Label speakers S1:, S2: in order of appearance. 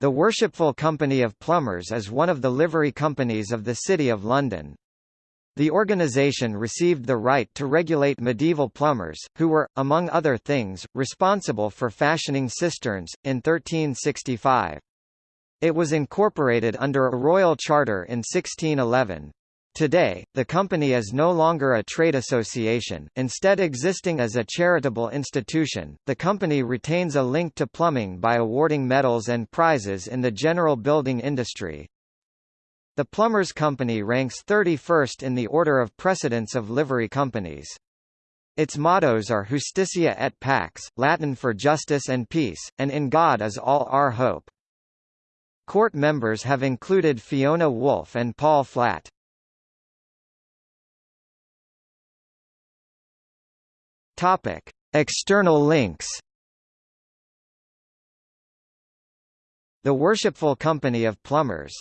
S1: The Worshipful Company of Plumbers is one of the livery companies of the City of London. The organisation received the right to regulate medieval plumbers, who were, among other things, responsible for fashioning cisterns, in 1365. It was incorporated under a royal charter in 1611. Today, the company is no longer a trade association, instead existing as a charitable institution. The company retains a link to plumbing by awarding medals and prizes in the general building industry. The Plumbers Company ranks 31st in the order of precedence of livery companies. Its mottos are Justitia et Pax, Latin for justice and peace, and In God is all our hope. Court members have included Fiona Woolf and Paul Flatt. Topic: External links. The Worshipful Company of Plumbers